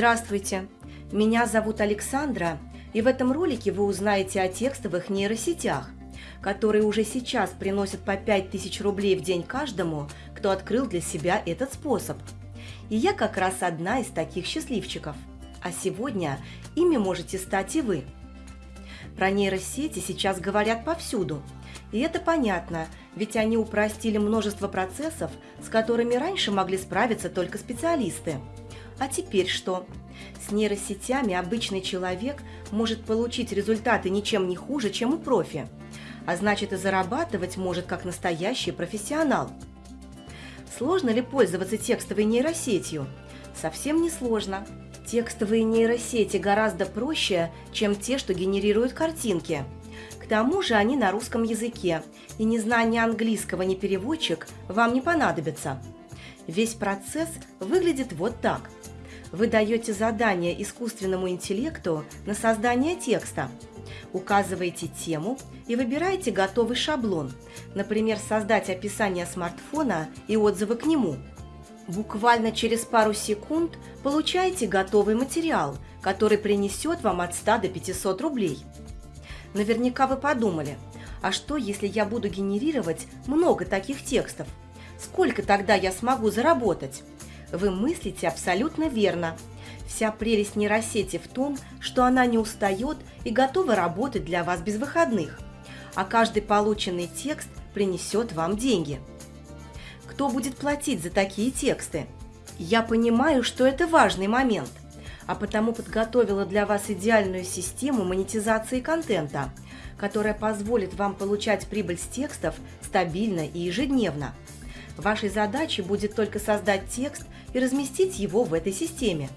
Здравствуйте, меня зовут Александра, и в этом ролике вы узнаете о текстовых нейросетях, которые уже сейчас приносят по 5000 рублей в день каждому, кто открыл для себя этот способ. И я как раз одна из таких счастливчиков. А сегодня ими можете стать и вы. Про нейросети сейчас говорят повсюду. И это понятно, ведь они упростили множество процессов, с которыми раньше могли справиться только специалисты. А теперь что? С нейросетями обычный человек может получить результаты ничем не хуже, чем у профи. А значит и зарабатывать может как настоящий профессионал. Сложно ли пользоваться текстовой нейросетью? Совсем не сложно. Текстовые нейросети гораздо проще, чем те, что генерируют картинки. К тому же они на русском языке, и незнание английского ни переводчик вам не понадобится. Весь процесс выглядит вот так – вы даете задание искусственному интеллекту на создание текста. Указываете тему и выбираете готовый шаблон, например, создать описание смартфона и отзывы к нему. Буквально через пару секунд получаете готовый материал, который принесет вам от 100 до 500 рублей. Наверняка вы подумали, а что, если я буду генерировать много таких текстов? Сколько тогда я смогу заработать? Вы мыслите абсолютно верно. Вся прелесть нейросети в том, что она не устает и готова работать для вас без выходных. А каждый полученный текст принесет вам деньги. Кто будет платить за такие тексты? Я понимаю, что это важный момент, а потому подготовила для вас идеальную систему монетизации контента, которая позволит вам получать прибыль с текстов стабильно и ежедневно. Вашей задачей будет только создать текст и разместить его в этой системе.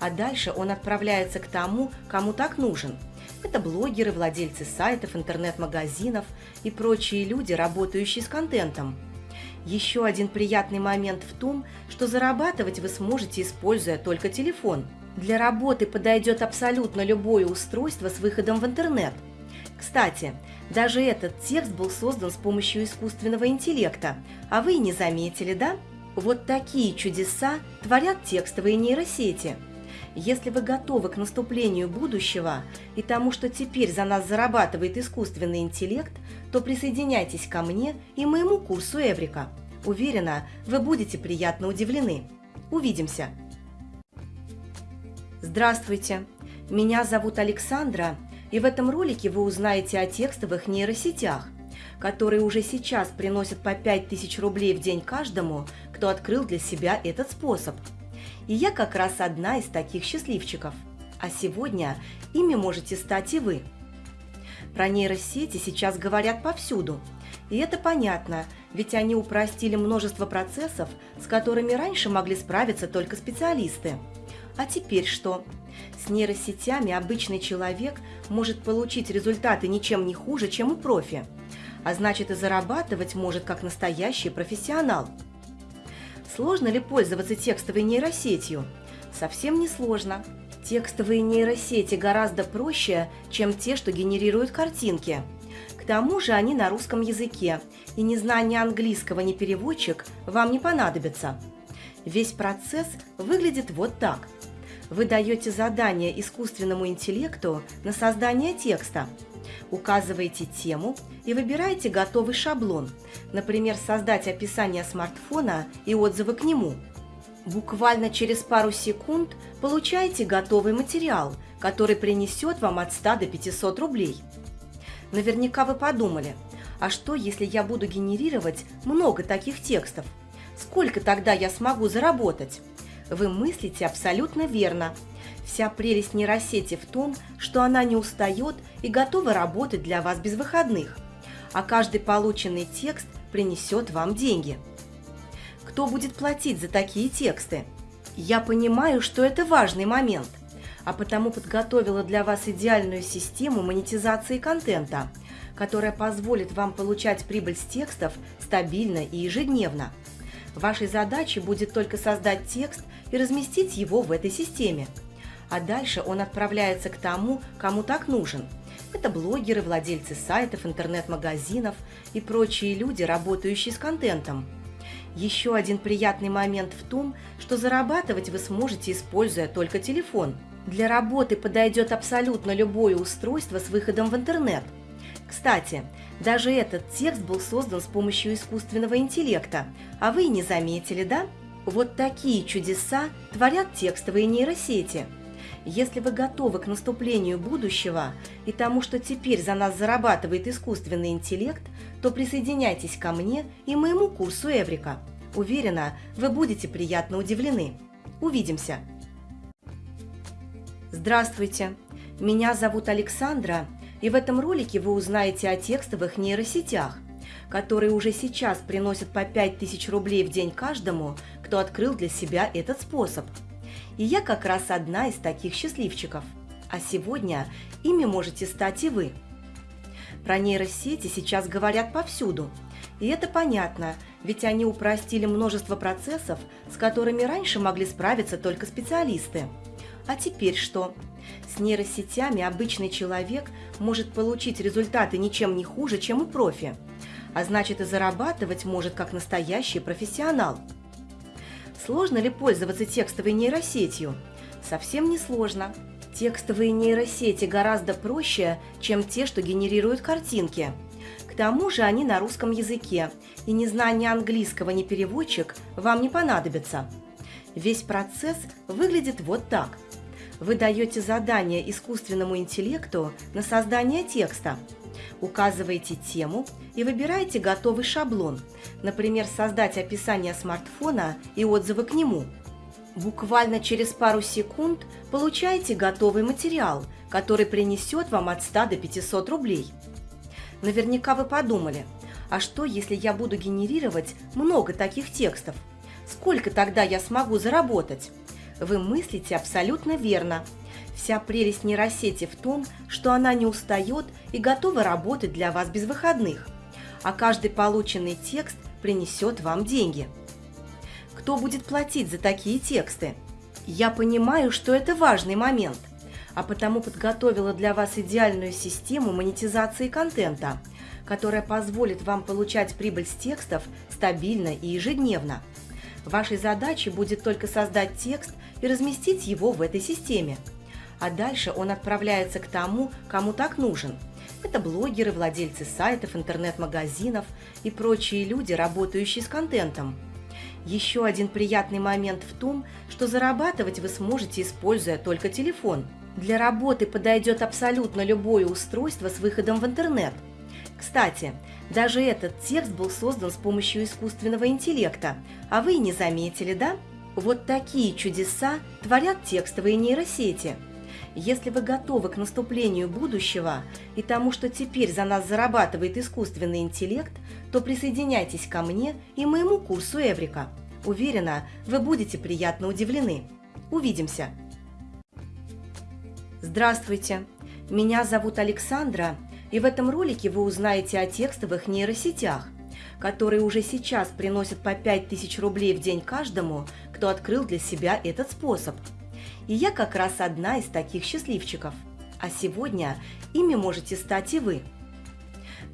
А дальше он отправляется к тому, кому так нужен. Это блогеры, владельцы сайтов, интернет-магазинов и прочие люди, работающие с контентом. Еще один приятный момент в том, что зарабатывать вы сможете, используя только телефон. Для работы подойдет абсолютно любое устройство с выходом в интернет. Кстати, даже этот текст был создан с помощью искусственного интеллекта, а вы и не заметили, да? Вот такие чудеса творят текстовые нейросети. Если вы готовы к наступлению будущего и тому, что теперь за нас зарабатывает искусственный интеллект, то присоединяйтесь ко мне и моему курсу Эврика. Уверена, вы будете приятно удивлены. Увидимся! Здравствуйте! Меня зовут Александра, и в этом ролике вы узнаете о текстовых нейросетях, которые уже сейчас приносят по 5000 рублей в день каждому, кто открыл для себя этот способ. И я как раз одна из таких счастливчиков. А сегодня ими можете стать и вы. Про нейросети сейчас говорят повсюду. И это понятно, ведь они упростили множество процессов, с которыми раньше могли справиться только специалисты. А теперь что? С нейросетями обычный человек может получить результаты ничем не хуже, чем у профи. А значит и зарабатывать может как настоящий профессионал – Сложно ли пользоваться текстовой нейросетью? Совсем не сложно. Текстовые нейросети гораздо проще, чем те, что генерируют картинки. К тому же они на русском языке, и незнание английского ни переводчик вам не понадобится. Весь процесс выглядит вот так. Вы даете задание искусственному интеллекту на создание текста – Указываете тему и выбираете готовый шаблон, например, создать описание смартфона и отзывы к нему. Буквально через пару секунд получаете готовый материал, который принесет вам от 100 до 500 рублей. Наверняка вы подумали, а что, если я буду генерировать много таких текстов? Сколько тогда я смогу заработать? Вы мыслите абсолютно верно – Вся прелесть нейросети в том, что она не устает и готова работать для вас без выходных, а каждый полученный текст принесет вам деньги. Кто будет платить за такие тексты? Я понимаю, что это важный момент, а потому подготовила для вас идеальную систему монетизации контента, которая позволит вам получать прибыль с текстов стабильно и ежедневно. Вашей задачей будет только создать текст и разместить его в этой системе – а дальше он отправляется к тому, кому так нужен. Это блогеры, владельцы сайтов, интернет-магазинов и прочие люди, работающие с контентом. Еще один приятный момент в том, что зарабатывать вы сможете, используя только телефон. Для работы подойдет абсолютно любое устройство с выходом в интернет. Кстати, даже этот текст был создан с помощью искусственного интеллекта, а вы и не заметили, да? Вот такие чудеса творят текстовые нейросети. Если вы готовы к наступлению будущего и тому, что теперь за нас зарабатывает искусственный интеллект, то присоединяйтесь ко мне и моему курсу Эврика. Уверена, вы будете приятно удивлены. Увидимся! Здравствуйте! Меня зовут Александра, и в этом ролике вы узнаете о текстовых нейросетях, которые уже сейчас приносят по 5000 рублей в день каждому, кто открыл для себя этот способ. И я как раз одна из таких счастливчиков. А сегодня ими можете стать и вы. Про нейросети сейчас говорят повсюду. И это понятно, ведь они упростили множество процессов, с которыми раньше могли справиться только специалисты. А теперь что? С нейросетями обычный человек может получить результаты ничем не хуже, чем у профи. А значит и зарабатывать может как настоящий профессионал. Сложно ли пользоваться текстовой нейросетью? Совсем не сложно. Текстовые нейросети гораздо проще, чем те, что генерируют картинки. К тому же они на русском языке, и незнание английского ни переводчик вам не понадобится. Весь процесс выглядит вот так. Вы даете задание искусственному интеллекту на создание текста, указываете тему и выбираете готовый шаблон, например, создать описание смартфона и отзывы к нему – Буквально через пару секунд получаете готовый материал, который принесет вам от 100 до 500 рублей. Наверняка вы подумали, а что, если я буду генерировать много таких текстов? Сколько тогда я смогу заработать? Вы мыслите абсолютно верно. Вся прелесть нейросети в том, что она не устает и готова работать для вас без выходных. А каждый полученный текст принесет вам деньги – кто будет платить за такие тексты. Я понимаю, что это важный момент, а потому подготовила для вас идеальную систему монетизации контента, которая позволит вам получать прибыль с текстов стабильно и ежедневно. Вашей задачей будет только создать текст и разместить его в этой системе. А дальше он отправляется к тому, кому так нужен. Это блогеры, владельцы сайтов, интернет-магазинов и прочие люди, работающие с контентом – еще один приятный момент в том, что зарабатывать вы сможете, используя только телефон. Для работы подойдет абсолютно любое устройство с выходом в интернет. Кстати, даже этот текст был создан с помощью искусственного интеллекта, а вы и не заметили, да? Вот такие чудеса творят текстовые нейросети. Если вы готовы к наступлению будущего и тому, что теперь за нас зарабатывает искусственный интеллект, то присоединяйтесь ко мне и моему курсу Эврика. Уверена, вы будете приятно удивлены. Увидимся! Здравствуйте! Меня зовут Александра, и в этом ролике вы узнаете о текстовых нейросетях, которые уже сейчас приносят по 5000 рублей в день каждому, кто открыл для себя этот способ. И я как раз одна из таких счастливчиков. А сегодня ими можете стать и вы –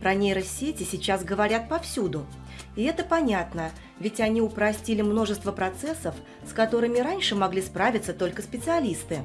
про нейросети сейчас говорят повсюду. И это понятно, ведь они упростили множество процессов, с которыми раньше могли справиться только специалисты.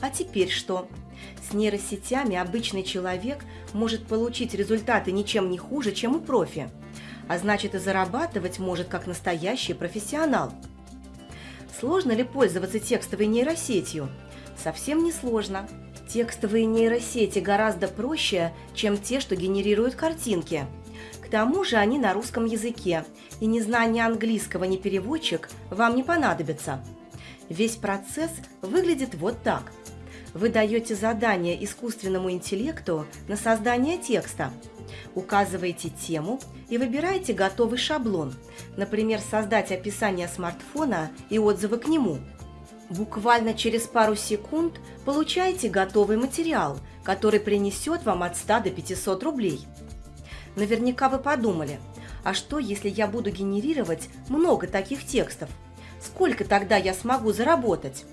А теперь что? С нейросетями обычный человек может получить результаты ничем не хуже, чем у профи. А значит и зарабатывать может как настоящий профессионал. Сложно ли пользоваться текстовой нейросетью? Совсем не сложно. Текстовые нейросети гораздо проще, чем те, что генерируют картинки. К тому же они на русском языке, и незнание английского ни переводчик вам не понадобится. Весь процесс выглядит вот так. Вы даете задание искусственному интеллекту на создание текста, указываете тему и выбираете готовый шаблон, например, создать описание смартфона и отзывы к нему – Буквально через пару секунд получаете готовый материал, который принесет вам от 100 до 500 рублей. Наверняка вы подумали, а что, если я буду генерировать много таких текстов? Сколько тогда я смогу заработать?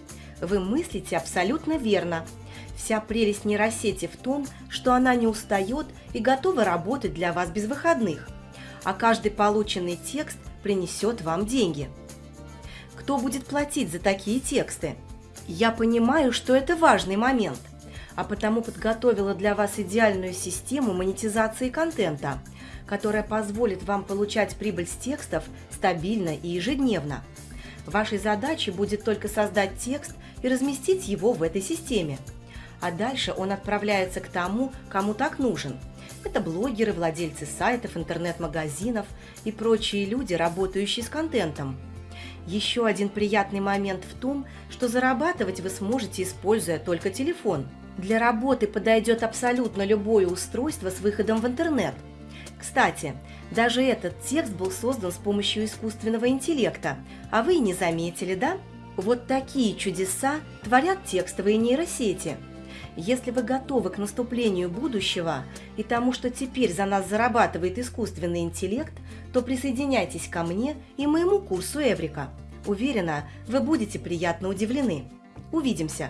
Вы мыслите абсолютно верно. Вся прелесть нейросети в том, что она не устает и готова работать для вас без выходных. А каждый полученный текст принесет вам деньги. Кто будет платить за такие тексты? Я понимаю, что это важный момент, а потому подготовила для вас идеальную систему монетизации контента, которая позволит вам получать прибыль с текстов стабильно и ежедневно. Вашей задачей будет только создать текст и разместить его в этой системе. А дальше он отправляется к тому, кому так нужен. Это блогеры, владельцы сайтов, интернет-магазинов и прочие люди, работающие с контентом. Еще один приятный момент в том, что зарабатывать вы сможете, используя только телефон. Для работы подойдет абсолютно любое устройство с выходом в интернет. Кстати, даже этот текст был создан с помощью искусственного интеллекта, а вы и не заметили, да? Вот такие чудеса творят текстовые нейросети. Если вы готовы к наступлению будущего и тому, что теперь за нас зарабатывает искусственный интеллект, то присоединяйтесь ко мне и моему курсу Эврика. Уверена, вы будете приятно удивлены. Увидимся!